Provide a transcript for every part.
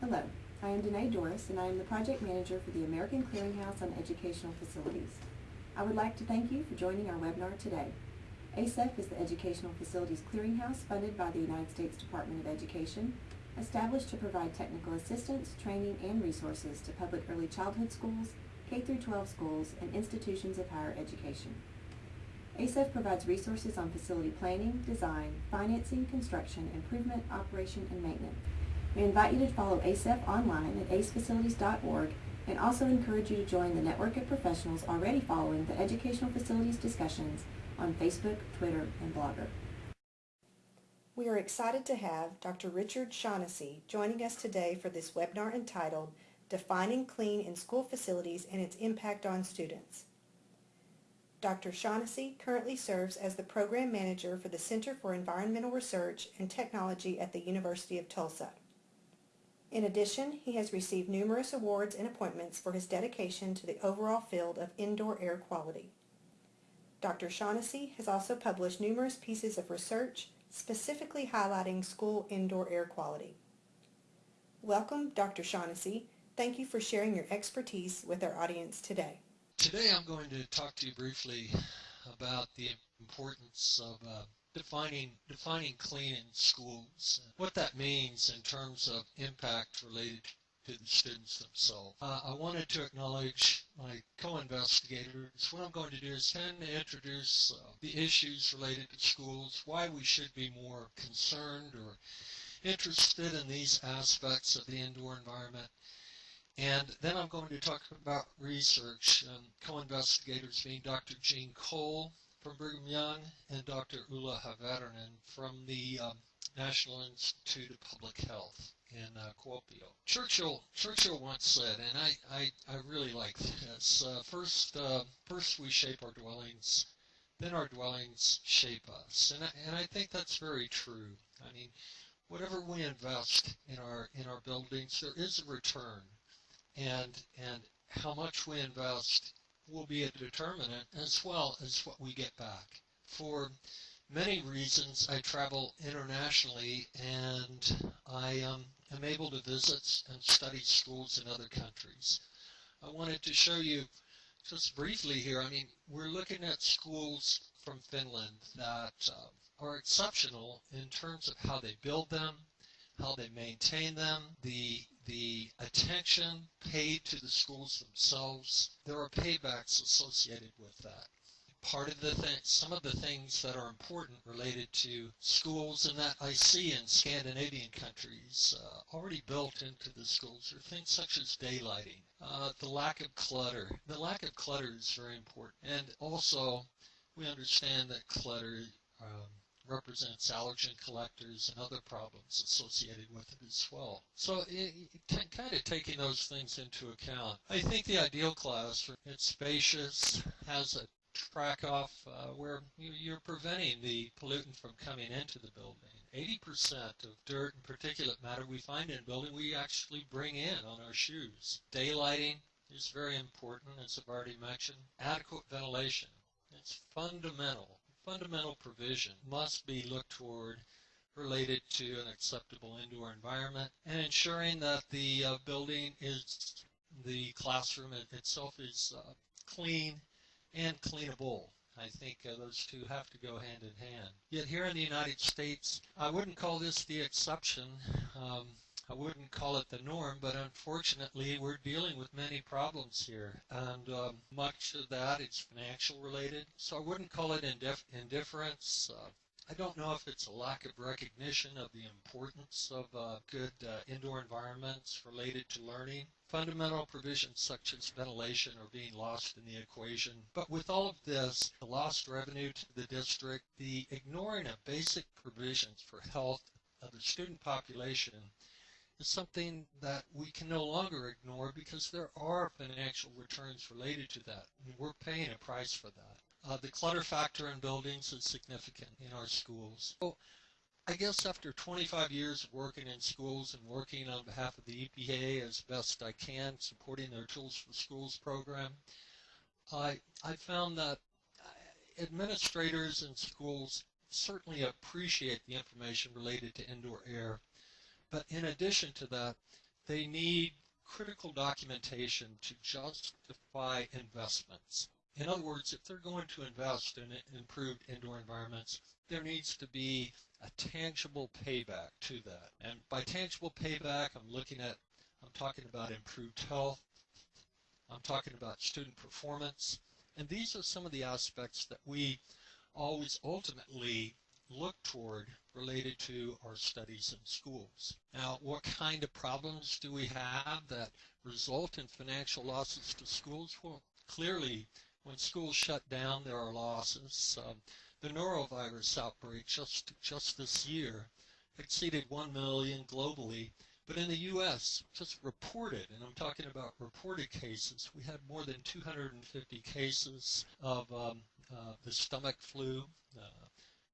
Hello, I am Danae Doris, and I am the project manager for the American Clearinghouse on Educational Facilities. I would like to thank you for joining our webinar today. ACEF is the Educational Facilities Clearinghouse funded by the United States Department of Education, established to provide technical assistance, training, and resources to public early childhood schools, K-12 schools, and institutions of higher education. ACEF provides resources on facility planning, design, financing, construction, improvement, operation, and maintenance. We invite you to follow ACEF online at acefacilities.org and also encourage you to join the network of professionals already following the educational facilities discussions on Facebook, Twitter, and Blogger. We are excited to have Dr. Richard Shaughnessy joining us today for this webinar entitled Defining Clean in School Facilities and Its Impact on Students. Dr. Shaughnessy currently serves as the Program Manager for the Center for Environmental Research and Technology at the University of Tulsa. In addition, he has received numerous awards and appointments for his dedication to the overall field of indoor air quality. Dr. Shaughnessy has also published numerous pieces of research specifically highlighting school indoor air quality. Welcome, Dr. Shaughnessy. Thank you for sharing your expertise with our audience today. Today I'm going to talk to you briefly about the importance of uh, defining defining clean in schools, what that means in terms of impact related to the students themselves. Uh, I wanted to acknowledge my co-investigators. What I'm going to do is kind of introduce uh, the issues related to schools, why we should be more concerned or interested in these aspects of the indoor environment. And then I'm going to talk about research, um, co-investigators being Dr. Gene Cole from Brigham Young and Dr. Ulla Haverinen from the um, National Institute of Public Health in uh, Kuopio. Churchill Churchill once said, and I, I, I really like this, uh, first, uh, first we shape our dwellings, then our dwellings shape us. And I, and I think that's very true. I mean, whatever we invest in our, in our buildings, there is a return. And, and how much we invest will be a determinant as well as what we get back. For many reasons, I travel internationally and I um, am able to visit and study schools in other countries. I wanted to show you just briefly here, I mean, we're looking at schools from Finland that uh, are exceptional in terms of how they build them, how they maintain them, the the attention paid to the schools themselves. There are paybacks associated with that. Part of the thing, some of the things that are important related to schools and that I see in Scandinavian countries uh, already built into the schools are things such as daylighting, uh, the lack of clutter. The lack of clutter is very important. And also, we understand that clutter um, represents allergen collectors and other problems associated with it as well. So it, it, kind of taking those things into account, I think the ideal class, it's spacious, has a track off uh, where you're preventing the pollutant from coming into the building. 80% of dirt and particulate matter we find in a building we actually bring in on our shoes. Daylighting is very important, as I've already mentioned. Adequate ventilation. It's fundamental fundamental provision must be looked toward related to an acceptable indoor environment and ensuring that the uh, building is, the classroom itself is uh, clean and cleanable. I think uh, those two have to go hand in hand. Yet here in the United States, I wouldn't call this the exception. Um, I wouldn't call it the norm, but unfortunately we're dealing with many problems here. And um, much of that is financial related. So I wouldn't call it indif indifference. Uh, I don't know if it's a lack of recognition of the importance of uh, good uh, indoor environments related to learning. Fundamental provisions such as ventilation are being lost in the equation. But with all of this, the lost revenue to the district, the ignoring of basic provisions for health of the student population is something that we can no longer ignore because there are financial returns related to that. Mean, we're paying a price for that. Uh, the clutter factor in buildings is significant in our schools. So I guess after 25 years of working in schools and working on behalf of the EPA as best I can, supporting their Tools for Schools program, I, I found that uh, administrators in schools certainly appreciate the information related to indoor air but in addition to that, they need critical documentation to justify investments. In other words, if they're going to invest in improved indoor environments, there needs to be a tangible payback to that. And by tangible payback, I'm looking at, I'm talking about improved health, I'm talking about student performance, and these are some of the aspects that we always ultimately look toward related to our studies in schools. Now, what kind of problems do we have that result in financial losses to schools? Well, clearly, when schools shut down, there are losses. Um, the norovirus outbreak just just this year exceeded 1 million globally, but in the U.S., just reported, and I'm talking about reported cases, we had more than 250 cases of um, uh, the stomach flu, uh,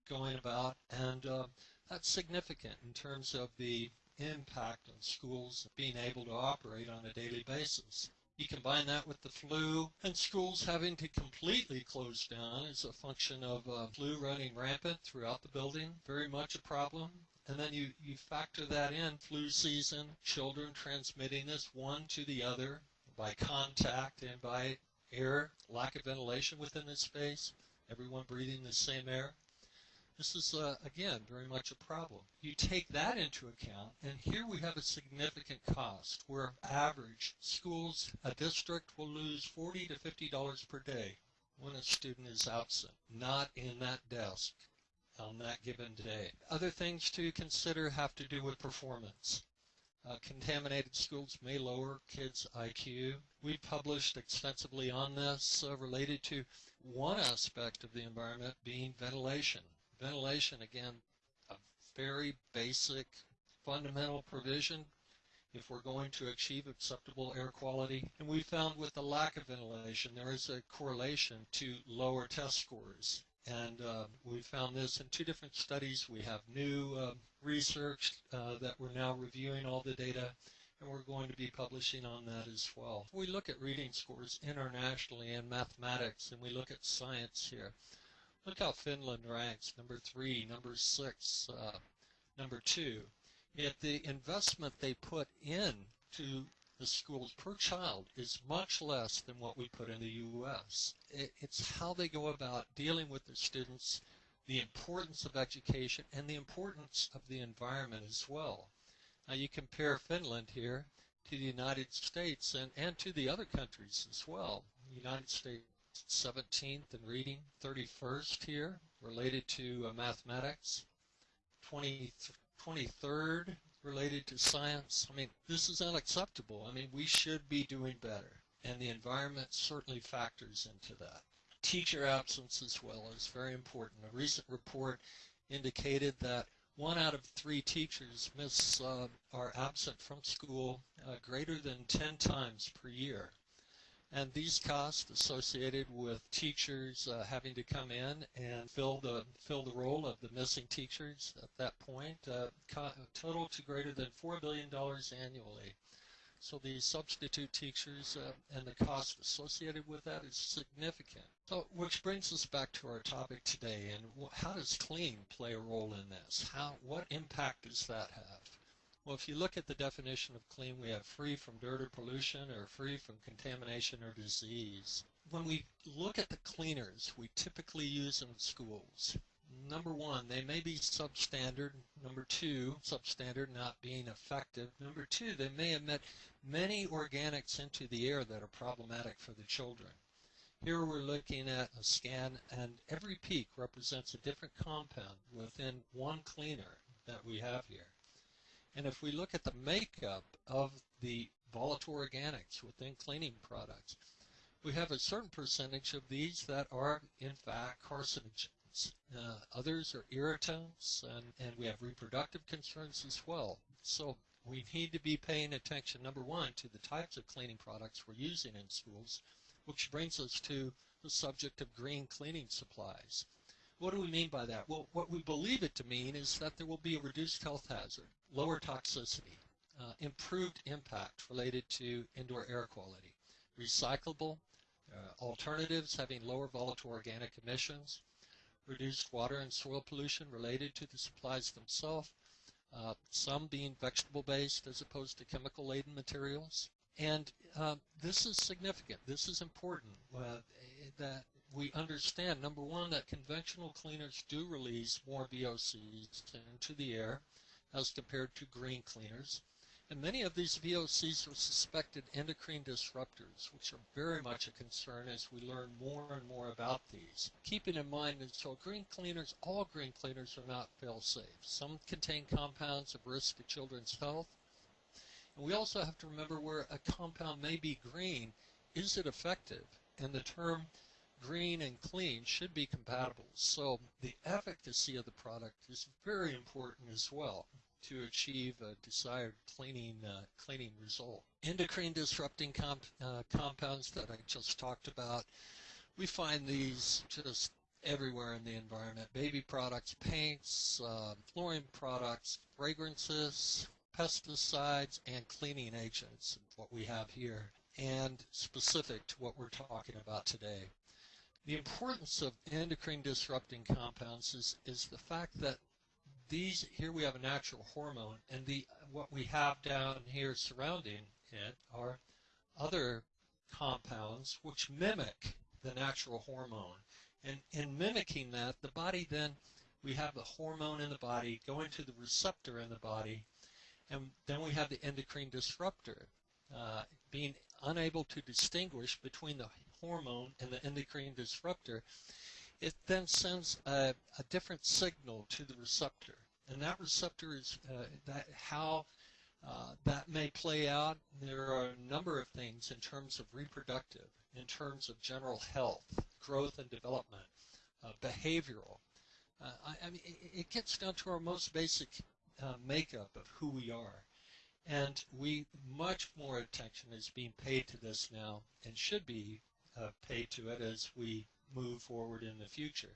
going about, and uh, that's significant in terms of the impact on schools being able to operate on a daily basis. You combine that with the flu and schools having to completely close down as a function of uh, flu running rampant throughout the building, very much a problem. And then you, you factor that in, flu season, children transmitting this one to the other by contact and by air, lack of ventilation within the space, everyone breathing the same air. This is, uh, again, very much a problem. You take that into account, and here we have a significant cost where average schools, a district will lose 40 to $50 per day when a student is absent, not in that desk on that given day. Other things to consider have to do with performance. Uh, contaminated schools may lower kids' IQ. We published extensively on this uh, related to one aspect of the environment being ventilation. Ventilation, again, a very basic, fundamental provision if we're going to achieve acceptable air quality. And we found with the lack of ventilation, there is a correlation to lower test scores. And uh, we found this in two different studies. We have new uh, research uh, that we're now reviewing all the data, and we're going to be publishing on that as well. We look at reading scores internationally in mathematics, and we look at science here. Look how Finland ranks, number three, number six, uh, number two. Yet the investment they put in to the schools per child is much less than what we put in the U.S. It's how they go about dealing with their students, the importance of education, and the importance of the environment as well. Now you compare Finland here to the United States and, and to the other countries as well. The United States 17th in reading, 31st here related to uh, mathematics, 20, 23rd related to science. I mean, this is unacceptable. I mean, we should be doing better, and the environment certainly factors into that. Teacher absence as well is very important. A recent report indicated that one out of three teachers miss uh, are absent from school uh, greater than 10 times per year. And these costs associated with teachers uh, having to come in and fill the fill the role of the missing teachers at that point uh, total to greater than four billion dollars annually. So the substitute teachers uh, and the cost associated with that is significant. So, which brings us back to our topic today, and how does clean play a role in this? How, what impact does that have? Well, if you look at the definition of clean, we have free from dirt or pollution or free from contamination or disease. When we look at the cleaners we typically use in schools, number one, they may be substandard. Number two, substandard not being effective. Number two, they may emit many organics into the air that are problematic for the children. Here we're looking at a scan, and every peak represents a different compound within one cleaner that we have here. And if we look at the makeup of the volatile organics within cleaning products, we have a certain percentage of these that are in fact carcinogens. Uh, others are irritants, and, and we have reproductive concerns as well. So we need to be paying attention, number one, to the types of cleaning products we're using in schools, which brings us to the subject of green cleaning supplies. What do we mean by that? Well, what we believe it to mean is that there will be a reduced health hazard, lower toxicity, uh, improved impact related to indoor air quality, recyclable uh, alternatives having lower volatile organic emissions, reduced water and soil pollution related to the supplies themselves, uh, some being vegetable based as opposed to chemical laden materials. And uh, this is significant. This is important uh, that we understand, number one, that conventional cleaners do release more VOCs into the air as compared to green cleaners. And many of these VOCs are suspected endocrine disruptors, which are very much a concern as we learn more and more about these. Keeping in mind that so green cleaners, all green cleaners are not fail-safe. Some contain compounds of risk to children's health. And we also have to remember where a compound may be green, is it effective? And the term green and clean should be compatible. So the efficacy of the product is very important as well to achieve a desired cleaning uh, cleaning result. Endocrine disrupting comp uh, compounds that I just talked about, we find these just everywhere in the environment. Baby products, paints, uh, flooring products, fragrances, pesticides, and cleaning agents, what we have here, and specific to what we're talking about today. The importance of endocrine disrupting compounds is, is the fact that these here we have a natural hormone and the what we have down here surrounding it are other compounds which mimic the natural hormone. And in mimicking that the body then we have the hormone in the body going to the receptor in the body and then we have the endocrine disruptor uh, being unable to distinguish between the hormone and the endocrine disruptor it then sends a, a different signal to the receptor. And that receptor is uh, that how uh, that may play out. There are a number of things in terms of reproductive, in terms of general health, growth and development, uh, behavioral. Uh, I, I, mean, it, it, gets down to our most basic uh, makeup of who we are. And we much more attention is being paid to this now and should be uh, paid to it as we move forward in the future.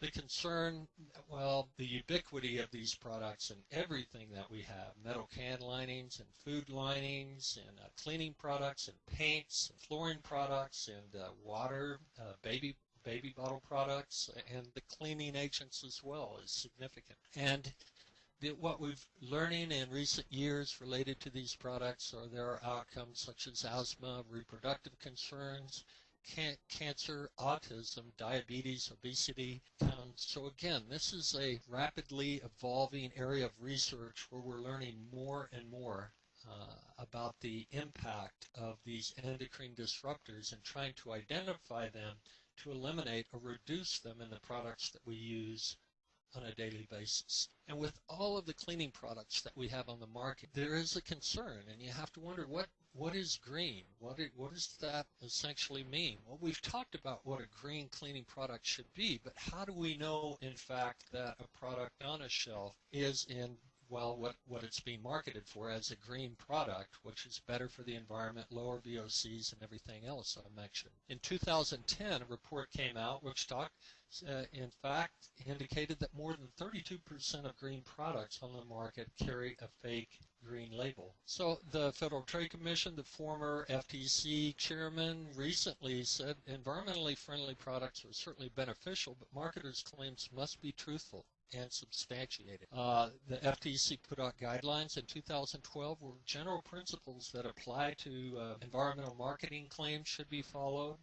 The concern, well, the ubiquity of these products and everything that we have, metal can linings and food linings and uh, cleaning products and paints and flooring products and uh, water, uh, baby baby bottle products and the cleaning agents as well is significant. And the, what we've learning in recent years related to these products are there are outcomes such as asthma, reproductive concerns, can- cancer, autism, diabetes, obesity. Um, so again, this is a rapidly evolving area of research where we're learning more and more uh, about the impact of these endocrine disruptors and trying to identify them to eliminate or reduce them in the products that we use on a daily basis. And with all of the cleaning products that we have on the market, there is a concern, and you have to wonder what what is green? What, it, what does that essentially mean? Well, we've talked about what a green cleaning product should be, but how do we know, in fact, that a product on a shelf is in well, what, what it's being marketed for as a green product, which is better for the environment, lower VOCs, and everything else I mentioned. In 2010, a report came out which talked, uh, in fact, indicated that more than 32% of green products on the market carry a fake green label. So the Federal Trade Commission, the former FTC chairman, recently said environmentally friendly products are certainly beneficial, but marketers' claims must be truthful and substantiated. Uh, the FTC put out guidelines in 2012 where general principles that apply to uh, environmental marketing claims should be followed.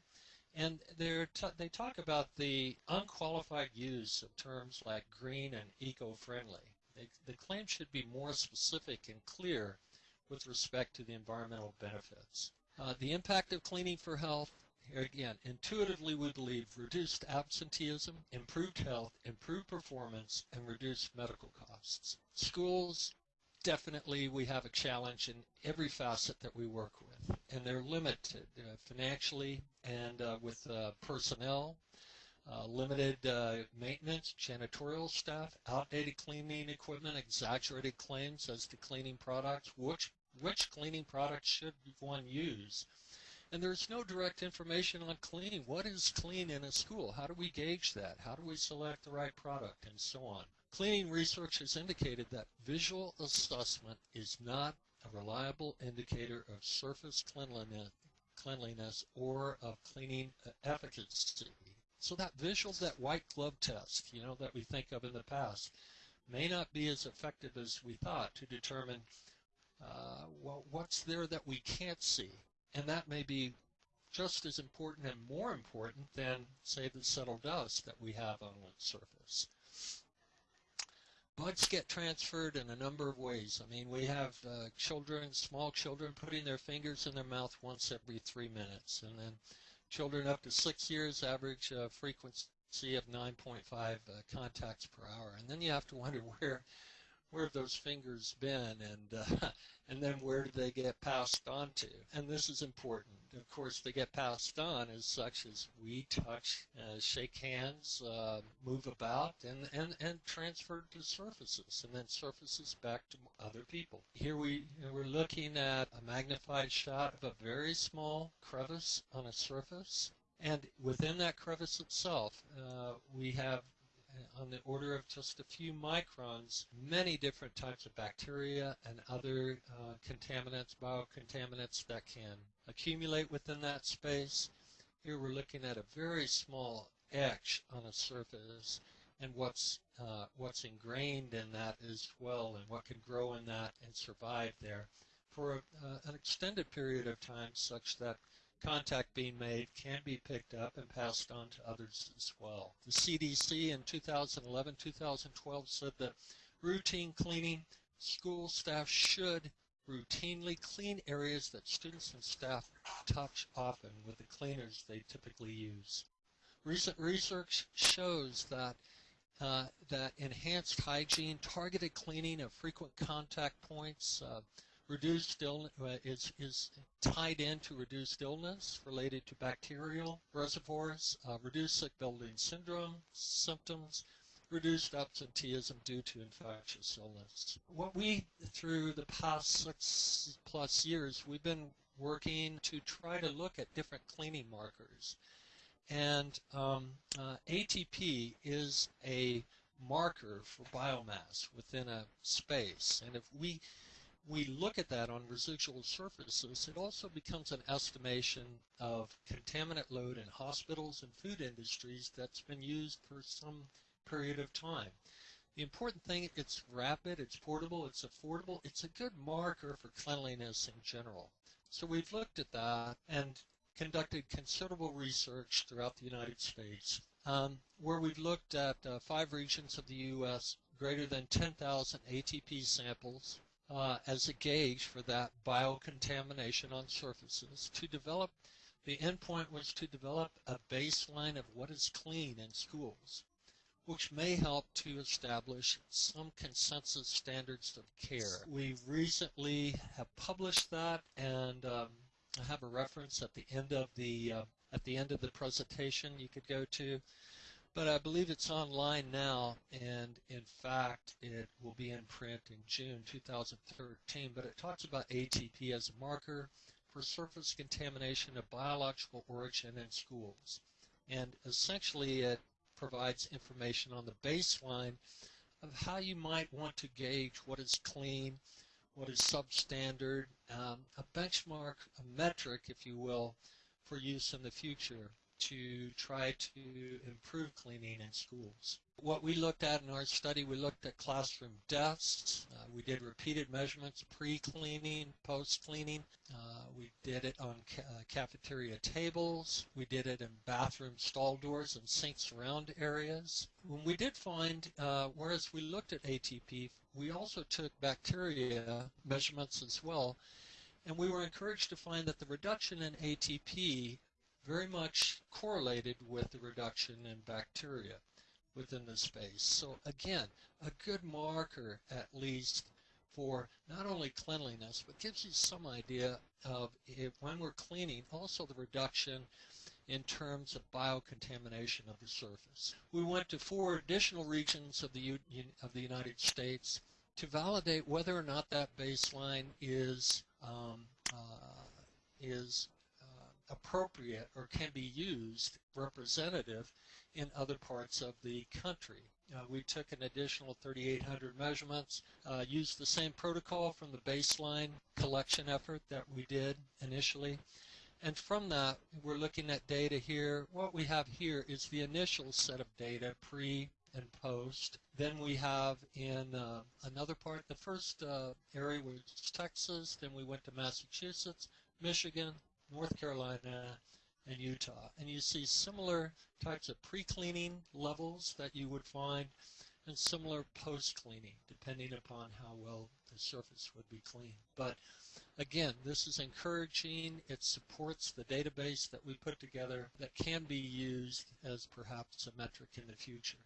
And they talk about the unqualified use of terms like green and eco-friendly. The claim should be more specific and clear with respect to the environmental benefits. Uh, the impact of cleaning for health, again, intuitively we believe reduced absenteeism, improved health, improved performance, and reduced medical costs. Schools, definitely we have a challenge in every facet that we work with, and they're limited uh, financially and uh, with uh, personnel, uh, limited uh, maintenance, janitorial staff, outdated cleaning equipment, exaggerated claims as to cleaning products, which which cleaning products should one use and there's no direct information on cleaning. What is clean in a school? How do we gauge that? How do we select the right product? And so on. Cleaning research has indicated that visual assessment is not a reliable indicator of surface cleanliness, cleanliness or of cleaning efficacy. So that visual, that white glove test, you know, that we think of in the past, may not be as effective as we thought to determine uh, well, what's there that we can't see. And that may be just as important and more important than, say, the settled dust that we have on its surface. Bugs get transferred in a number of ways. I mean, we have uh, children, small children, putting their fingers in their mouth once every three minutes. And then children up to six years average uh, frequency of 9.5 uh, contacts per hour. And then you have to wonder where where have those fingers been and uh, and then where do they get passed on to and this is important of course they get passed on as such as we touch uh, shake hands uh, move about and, and and transfer to surfaces and then surfaces back to other people. Here we we're looking at a magnified shot of a very small crevice on a surface and within that crevice itself, uh, we have on the order of just a few microns, many different types of bacteria and other uh, contaminants, biocontaminants that can accumulate within that space. Here we're looking at a very small etch on a surface and what's uh, what's ingrained in that as well and what can grow in that and survive there for a, uh, an extended period of time such that contact being made can be picked up and passed on to others as well. The CDC in 2011-2012 said that routine cleaning, school staff should routinely clean areas that students and staff touch often with the cleaners they typically use. Recent research shows that uh, that enhanced hygiene, targeted cleaning of frequent contact points, uh, reduced illness uh, is, is tied into reduced illness related to bacterial reservoirs, uh, reduced sick building syndrome symptoms, reduced absenteeism due to infectious illness. What we, through the past six plus years, we've been working to try to look at different cleaning markers. And um, uh, ATP is a marker for biomass within a space. And if we we look at that on residual surfaces, it also becomes an estimation of contaminant load in hospitals and food industries that's been used for some period of time. The important thing, it's rapid, it's portable, it's affordable, it's a good marker for cleanliness in general. So we've looked at that and conducted considerable research throughout the United States um, where we've looked at uh, five regions of the U.S., greater than 10,000 ATP samples, uh, as a gauge for that biocontamination on surfaces. To develop, the endpoint was to develop a baseline of what is clean in schools, which may help to establish some consensus standards of care. We recently have published that, and um, I have a reference at the end of the uh, at the end of the presentation you could go to but I believe it's online now, and in fact, it will be in print in June 2013. But it talks about ATP as a marker for surface contamination of biological origin in schools. And essentially, it provides information on the baseline of how you might want to gauge what is clean, what is substandard, um, a benchmark, a metric, if you will, for use in the future to try to improve cleaning in schools. What we looked at in our study, we looked at classroom desks. Uh, we did repeated measurements pre-cleaning, post-cleaning. Uh, we did it on ca uh, cafeteria tables. We did it in bathroom stall doors and sink surround areas. When we did find, uh, whereas we looked at ATP, we also took bacteria measurements as well. And we were encouraged to find that the reduction in ATP very much correlated with the reduction in bacteria within the space. So again, a good marker at least for not only cleanliness, but gives you some idea of if, when we're cleaning, also the reduction in terms of biocontamination of the surface. We went to four additional regions of the, of the United States to validate whether or not that baseline is um, uh, is appropriate or can be used representative in other parts of the country. Uh, we took an additional 3,800 measurements, uh, used the same protocol from the baseline collection effort that we did initially. And from that, we're looking at data here. What we have here is the initial set of data pre and post. Then we have in uh, another part, the first uh, area was Texas, then we went to Massachusetts, Michigan, North Carolina, and Utah. And you see similar types of pre-cleaning levels that you would find and similar post-cleaning, depending upon how well the surface would be cleaned. But again, this is encouraging. It supports the database that we put together that can be used as perhaps a metric in the future.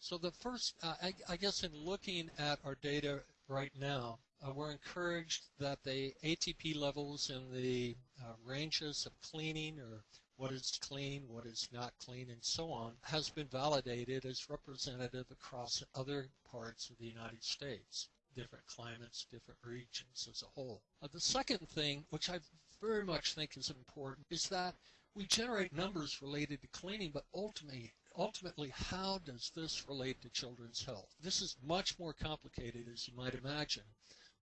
So the first, uh, I, I, guess in looking at our data right now, uh, we're encouraged that the ATP levels in the uh, ranges of cleaning or what is clean, what is not clean, and so on, has been validated as representative across other parts of the United States, different climates, different regions as a whole. Uh, the second thing, which I very much think is important, is that we generate numbers related to cleaning, but ultimately, ultimately, how does this relate to children's health? This is much more complicated, as you might imagine.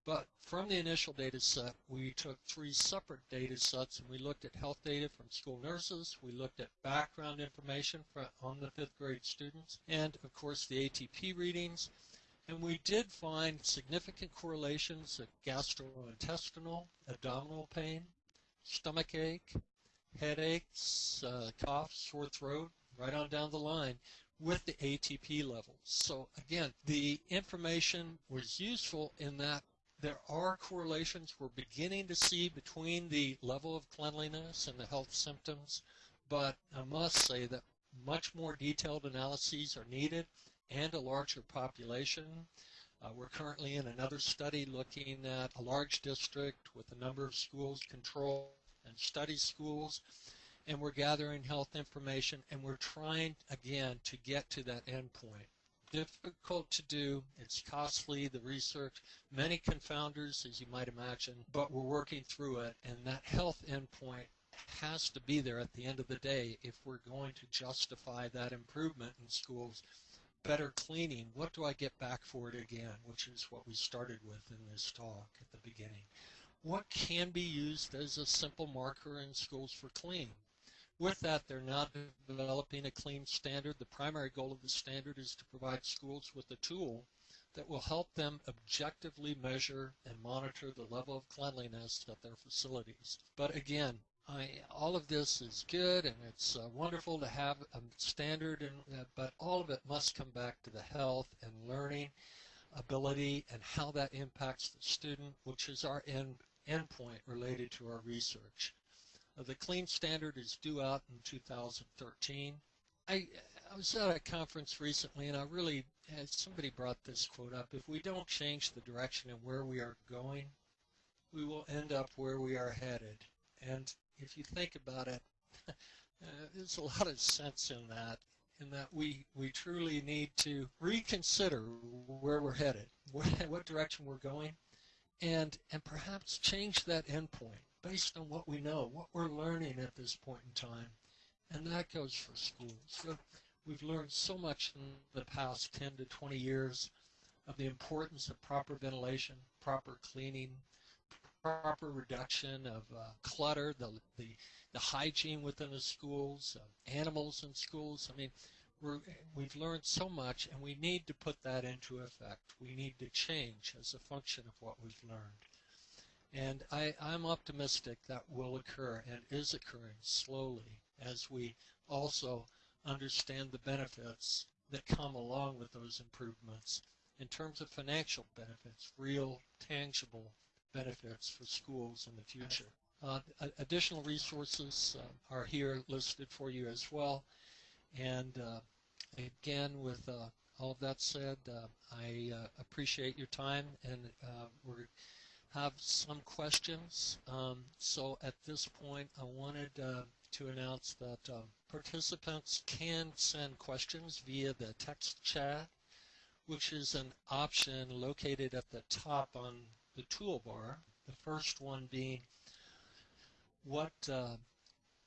But from the initial data set, we took three separate data sets and we looked at health data from school nurses, we looked at background information for, on the fifth grade students, and of course the ATP readings. And we did find significant correlations of gastrointestinal, abdominal pain, stomach ache, headaches, uh, cough, sore throat, right on down the line with the ATP levels. So again, the information was useful in that there are correlations we're beginning to see between the level of cleanliness and the health symptoms, but I must say that much more detailed analyses are needed and a larger population. Uh, we're currently in another study looking at a large district with a number of schools control and study schools and we're gathering health information and we're trying again to get to that endpoint difficult to do. It's costly, the research, many confounders, as you might imagine, but we're working through it. And that health endpoint has to be there at the end of the day if we're going to justify that improvement in schools. Better cleaning, what do I get back for it again, which is what we started with in this talk at the beginning. What can be used as a simple marker in schools for clean? With that, they're now developing a clean standard. The primary goal of the standard is to provide schools with a tool that will help them objectively measure and monitor the level of cleanliness at their facilities. But again, I, all of this is good and it's uh, wonderful to have a standard, and, uh, but all of it must come back to the health and learning ability and how that impacts the student, which is our end endpoint related to our research. Uh, the clean standard is due out in 2013. I, I was at a conference recently and I really, somebody brought this quote up, if we don't change the direction and where we are going, we will end up where we are headed. And if you think about it, uh, there's a lot of sense in that, in that we, we truly need to reconsider where we're headed, what, what direction we're going, and, and perhaps change that endpoint based on what we know, what we're learning at this point in time. And that goes for schools. So we've learned so much in the past 10 to 20 years of the importance of proper ventilation, proper cleaning, proper reduction of uh, clutter, the, the, the hygiene within the schools, uh, animals in schools. I mean, we're, we've learned so much and we need to put that into effect. We need to change as a function of what we've learned. And I, I'm optimistic that will occur and is occurring slowly as we also understand the benefits that come along with those improvements in terms of financial benefits, real, tangible benefits for schools in the future. Uh, additional resources uh, are here listed for you as well. And uh, again, with uh, all of that said, uh, I uh, appreciate your time, and we're have some questions. Um, so at this point, I wanted uh, to announce that uh, participants can send questions via the text chat, which is an option located at the top on the toolbar. The first one being what uh,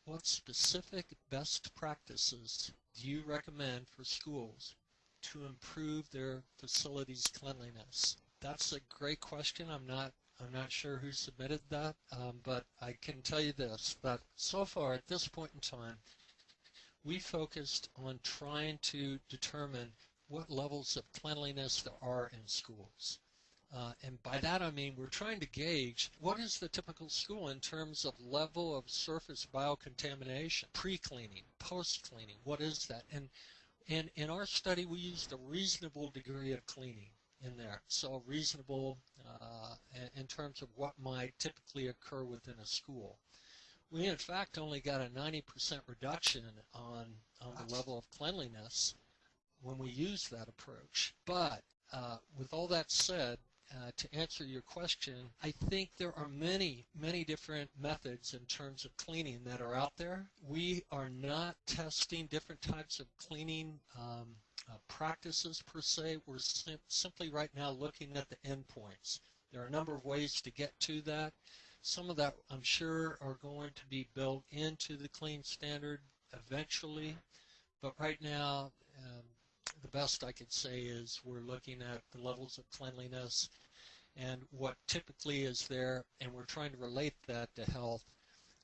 what specific best practices do you recommend for schools to improve their facilities cleanliness? That's a great question. I'm not I'm not sure who submitted that, um, but I can tell you this, that so far at this point in time, we focused on trying to determine what levels of cleanliness there are in schools. Uh, and by that I mean we're trying to gauge what is the typical school in terms of level of surface biocontamination, pre-cleaning, post-cleaning, what is that? And, and in our study we used a reasonable degree of cleaning in there. So reasonable uh, in terms of what might typically occur within a school. We in fact only got a 90% reduction on, on the level of cleanliness when we used that approach. But uh, with all that said, uh, to answer your question, I think there are many, many different methods in terms of cleaning that are out there. We are not testing different types of cleaning um, uh, practices per se. We're sim simply right now looking at the endpoints. There are a number of ways to get to that. Some of that, I'm sure, are going to be built into the clean standard eventually. But right now, um, the best I could say is we're looking at the levels of cleanliness and what typically is there, and we're trying to relate that to health.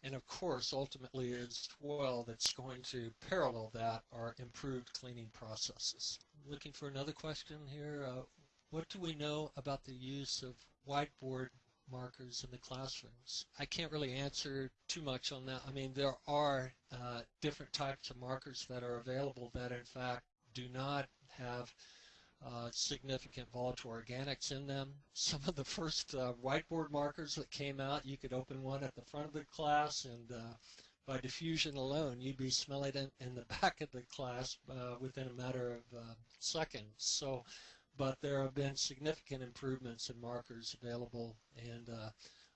And of course, ultimately, as well, that's going to parallel that are improved cleaning processes. Looking for another question here. Uh, what do we know about the use of whiteboard markers in the classrooms? I can't really answer too much on that. I mean, there are uh, different types of markers that are available that, in fact, do not have uh, significant volatile organics in them. Some of the first uh, whiteboard markers that came out, you could open one at the front of the class and uh, by diffusion alone, you'd be smelling it in the back of the class uh, within a matter of uh, seconds. So, but there have been significant improvements in markers available and uh,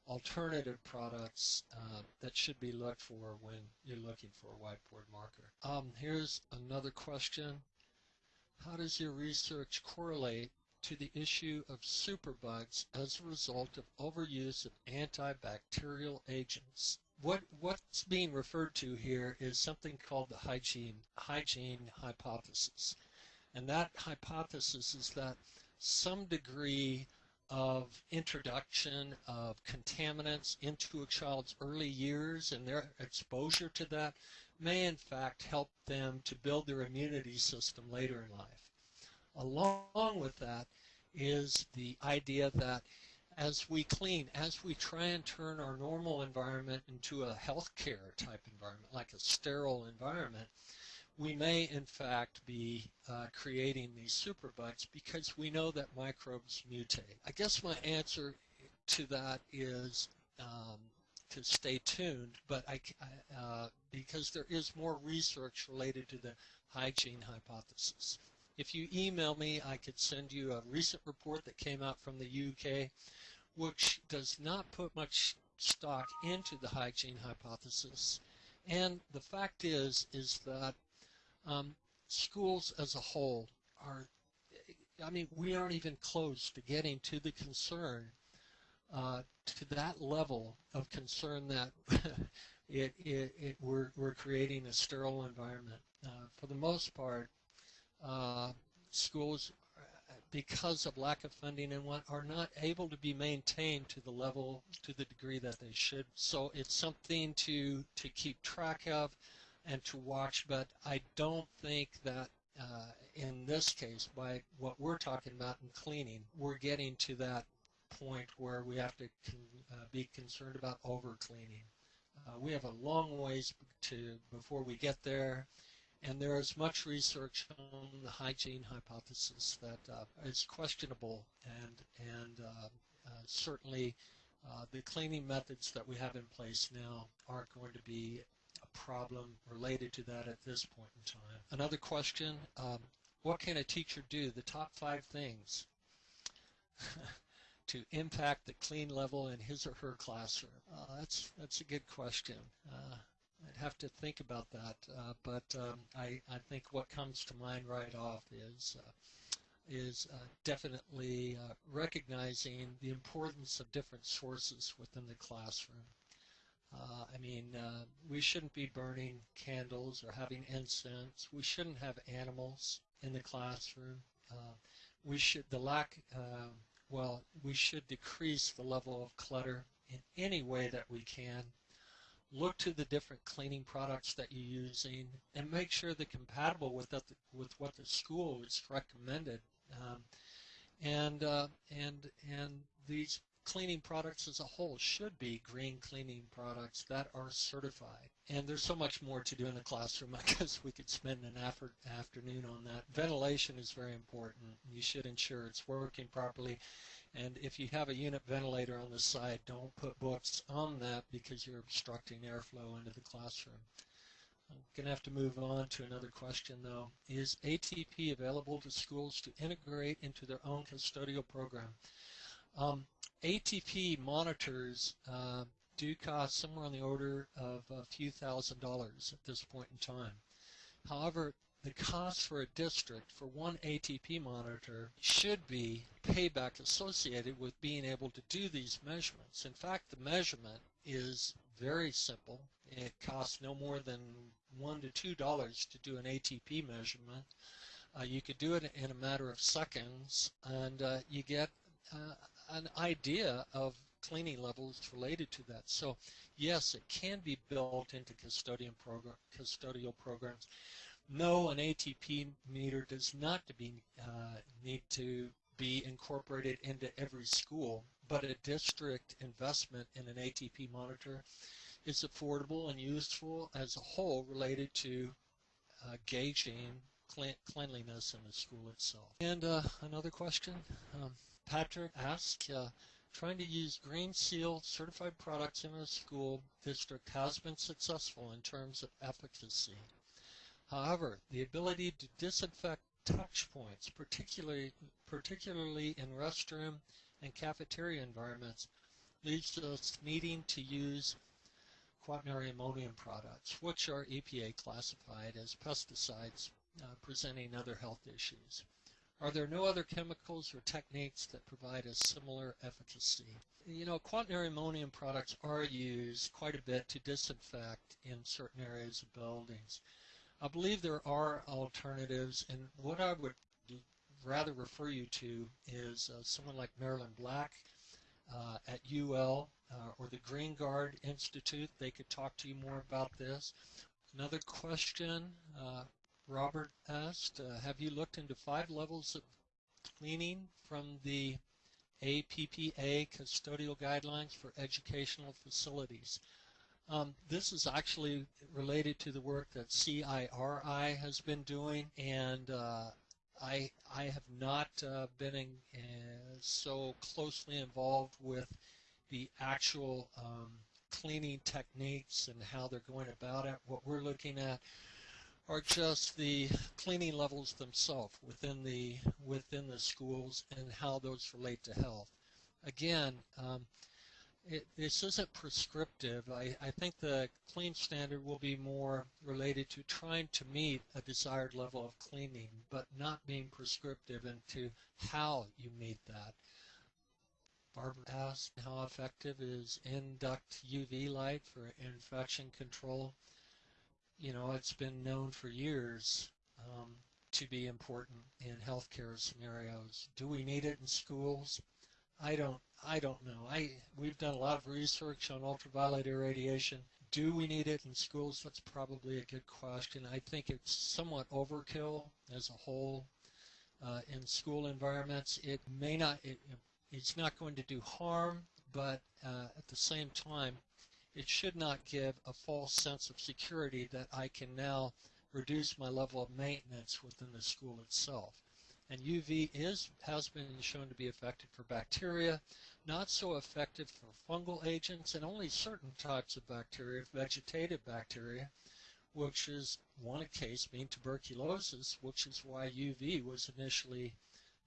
alternative products uh, that should be looked for when you're looking for a whiteboard marker. Um, here's another question. How does your research correlate to the issue of superbugs as a result of overuse of antibacterial agents? What what's being referred to here is something called the hygiene hygiene hypothesis. And that hypothesis is that some degree of introduction of contaminants into a child's early years and their exposure to that may in fact help them to build their immunity system later in life. Along with that is the idea that as we clean, as we try and turn our normal environment into a healthcare type environment, like a sterile environment, we may in fact be uh, creating these superbugs because we know that microbes mutate. I guess my answer to that is um, to stay tuned, but I, uh, because there is more research related to the hygiene hypothesis. If you email me, I could send you a recent report that came out from the UK, which does not put much stock into the hygiene hypothesis. And the fact is, is that um, schools as a whole are, I mean, we aren't even close to getting to the concern uh, to that level of concern that it, it, it, we're, we're creating a sterile environment. Uh, for the most part, uh, schools, because of lack of funding and what, are not able to be maintained to the level, to the degree that they should. So it's something to, to keep track of and to watch, but I don't think that uh, in this case, by what we're talking about in cleaning, we're getting to that point where we have to con uh, be concerned about overcleaning. Uh, we have a long ways to before we get there, and there is much research on the hygiene hypothesis that uh, is questionable, and and uh, uh, certainly uh, the cleaning methods that we have in place now aren't going to be a problem related to that at this point in time. Another question, um, what can a teacher do? The top five things. to impact the clean level in his or her classroom? Uh, that's that's a good question. Uh, I'd have to think about that, uh, but um, I, I think what comes to mind right off is uh, is uh, definitely uh, recognizing the importance of different sources within the classroom. I mean, we shouldn't be burning candles or having incense. We shouldn't have animals in the classroom. we should the lack um, well, we should decrease the level of clutter in any way that we can. look to the different cleaning products that you're using and make sure they're compatible with that, with what the school is recommended. Um, and uh, and and these cleaning products as a whole should be green cleaning products that are certified. And there's so much more to do in the classroom. I guess we could spend an after afternoon on that. Ventilation is very important. You should ensure it's working properly. And if you have a unit ventilator on the side, don't put books on that because you're obstructing airflow into the classroom. I'm going to have to move on to another question though. Is ATP available to schools to integrate into their own custodial program? Um, ATP monitors uh, do cost somewhere on the order of a few thousand dollars at this point in time. However, the cost for a district for one ATP monitor should be payback associated with being able to do these measurements. In fact, the measurement is very simple. It costs no more than one to two dollars to do an ATP measurement. Uh, you could do it in a matter of seconds, and uh, you get uh, an idea of cleaning levels related to that. So yes, it can be built into custodian program, custodial programs. No, an ATP meter does not to be, uh, need to be incorporated into every school, but a district investment in an ATP monitor is affordable and useful as a whole related to uh, gauging cleanliness in the school itself. And uh, another question, um, Patrick asked, uh, trying to use Green Seal certified products in a school district has been successful in terms of efficacy. However, the ability to disinfect touch points, particularly, particularly in restroom and cafeteria environments, leads to us needing to use quaternary ammonium products, which are EPA classified as pesticides uh, presenting other health issues. Are there no other chemicals or techniques that provide a similar efficacy? You know, quaternary ammonium products are used quite a bit to disinfect in certain areas of buildings. I believe there are alternatives, and what I would rather refer you to is uh, someone like Marilyn Black uh, at UL uh, or the Green Guard Institute. They could talk to you more about this. Another question uh, Robert asked, uh, have you looked into five levels of cleaning from the APPA custodial guidelines for educational facilities? Um, this is actually related to the work that CIRI has been doing, and uh, I, I have not uh, been in, uh, so closely involved with the actual um, cleaning techniques and how they're going about it. What we're looking at are just the cleaning levels themselves within the within the schools and how those relate to health. Again, um, it, this isn't prescriptive. I, I think the clean standard will be more related to trying to meet a desired level of cleaning, but not being prescriptive into how you meet that. Barbara asked how effective is induct UV light for infection control you know, it's been known for years um, to be important in healthcare scenarios. Do we need it in schools? I don't. I don't know. I we've done a lot of research on ultraviolet irradiation. Do we need it in schools? That's probably a good question. I think it's somewhat overkill as a whole uh, in school environments. It may not. It, it's not going to do harm, but uh, at the same time, it should not give a false sense of security that I can now reduce my level of maintenance within the school itself. And UV is has been shown to be effective for bacteria, not so effective for fungal agents, and only certain types of bacteria, vegetative bacteria, which is one case being tuberculosis, which is why UV was initially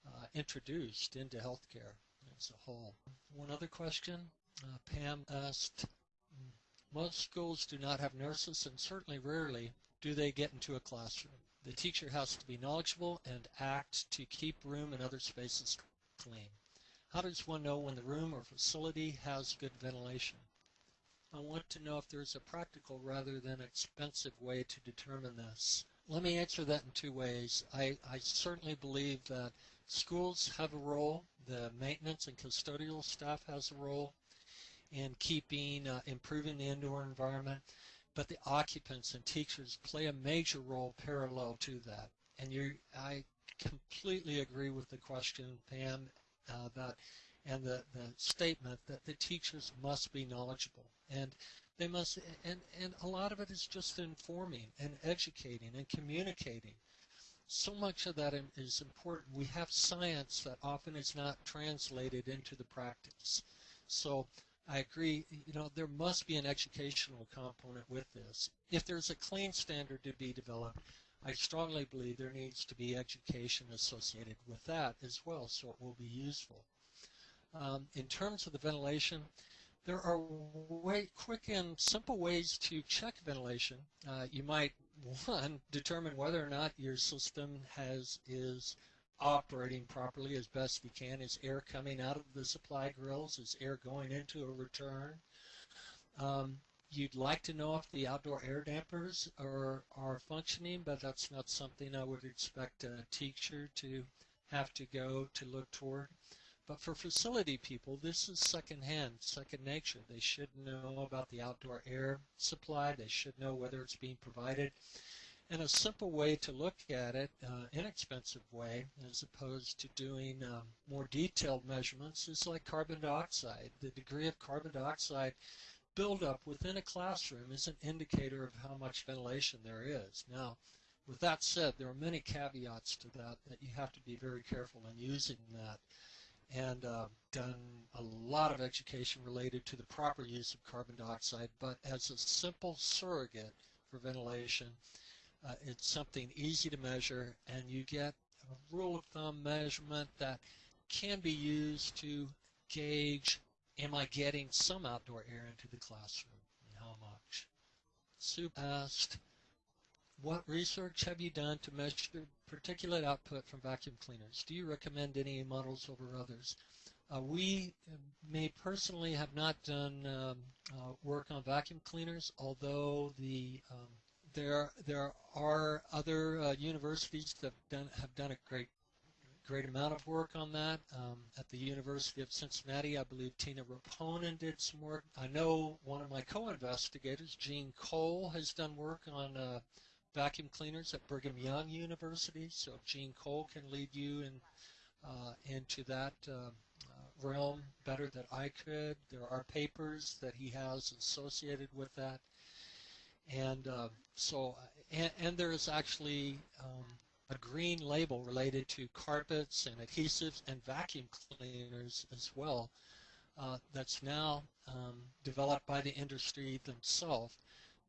uh, introduced into healthcare as a whole. One other question. Uh, Pam asked, most schools do not have nurses, and certainly rarely do they get into a classroom. The teacher has to be knowledgeable and act to keep room and other spaces clean. How does one know when the room or facility has good ventilation? I want to know if there's a practical rather than expensive way to determine this. Let me answer that in two ways. I, I certainly believe that schools have a role, the maintenance and custodial staff has a role, in keeping, uh, improving the indoor environment, but the occupants and teachers play a major role parallel to that. And you, I completely agree with the question, Pam, uh, about and the, the statement that the teachers must be knowledgeable and they must and and a lot of it is just informing and educating and communicating. So much of that is important. We have science that often is not translated into the practice. So I agree. You know there must be an educational component with this. If there's a clean standard to be developed I strongly believe there needs to be education associated with that as well so it will be useful. Um, in terms of the ventilation, there are way, quick and simple ways to check ventilation. Uh, you might, one, determine whether or not your system has is operating properly as best we can. Is air coming out of the supply grills? Is air going into a return? Um, you'd like to know if the outdoor air dampers are, are functioning, but that's not something I would expect a teacher to have to go to look toward. But for facility people, this is secondhand, second nature. They should know about the outdoor air supply. They should know whether it's being provided. And a simple way to look at it, uh, inexpensive way, as opposed to doing um, more detailed measurements, is like carbon dioxide. The degree of carbon dioxide buildup within a classroom is an indicator of how much ventilation there is. Now, with that said, there are many caveats to that that you have to be very careful in using that and uh, done a lot of education related to the proper use of carbon dioxide, but as a simple surrogate for ventilation, uh, it's something easy to measure, and you get a rule of thumb measurement that can be used to gauge, am I getting some outdoor air into the classroom, and how much? Sue asked, what research have you done to measure particulate output from vacuum cleaners? Do you recommend any models over others? Uh, we may personally have not done um, uh, work on vacuum cleaners, although the um, there there are other uh, universities that have done, have done a great great amount of work on that. Um, at the University of Cincinnati, I believe Tiina Reponen did some work. I know one of my co-investigators, Gene Cole, has done work on uh, vacuum cleaners at Brigham Young University. So Gene Cole can lead you in, uh, into that uh, realm better than I could. There are papers that he has associated with that. And uh, so, and, and, there is actually um, a green label related to carpets and adhesives and vacuum cleaners as well uh, that's now um, developed by the industry themselves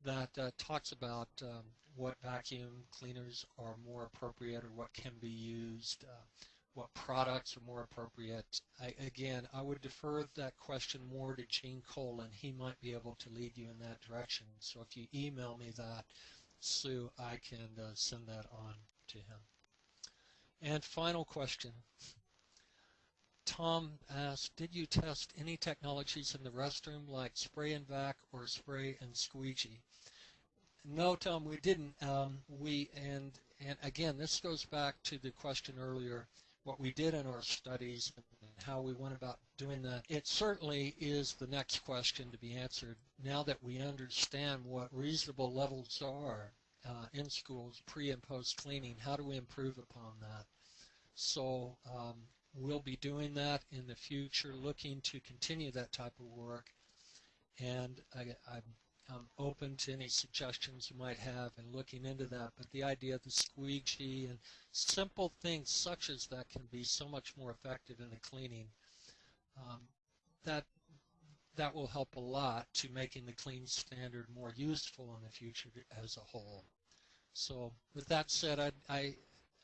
that uh, talks about um, what vacuum cleaners are more appropriate or what can be used, uh, what products are more appropriate. I, again, I would defer that question more to Gene Cole, and he might be able to lead you in that direction. So if you email me that, Sue, I can uh, send that on to him. And final question. Tom asked, did you test any technologies in the restroom like spray and vac or spray and squeegee? No, Tom, we didn't. Um, we and and again, this goes back to the question earlier. What we did in our studies and how we went about doing that. It certainly is the next question to be answered. Now that we understand what reasonable levels are uh, in schools, pre and post cleaning, how do we improve upon that? So um, we'll be doing that in the future, looking to continue that type of work. And I, I'm I'm open to any suggestions you might have and looking into that. But the idea of the squeegee and simple things such as that can be so much more effective in the cleaning. Um, that that will help a lot to making the clean standard more useful in the future as a whole. So with that said, I, I,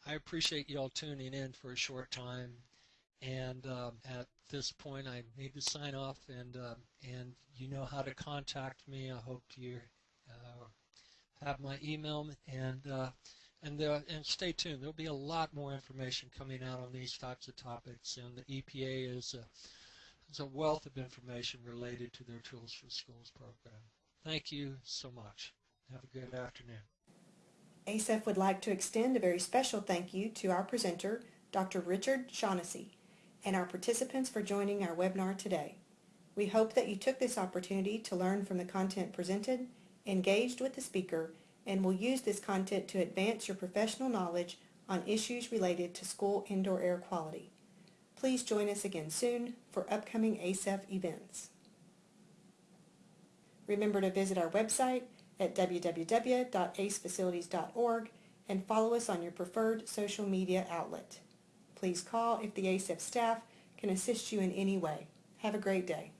I appreciate you all tuning in for a short time. And um, at this point, I need to sign off, and uh, and you know how to contact me. I hope you uh, have my email, and uh, and uh, and stay tuned. There'll be a lot more information coming out on these types of topics, and the EPA is a is a wealth of information related to their Tools for Schools program. Thank you so much. Have a good afternoon. ACEF would like to extend a very special thank you to our presenter, Dr. Richard Shaughnessy and our participants for joining our webinar today. We hope that you took this opportunity to learn from the content presented, engaged with the speaker, and will use this content to advance your professional knowledge on issues related to school indoor air quality. Please join us again soon for upcoming ASEF events. Remember to visit our website at www.acefacilities.org and follow us on your preferred social media outlet. Please call if the ASEF staff can assist you in any way. Have a great day.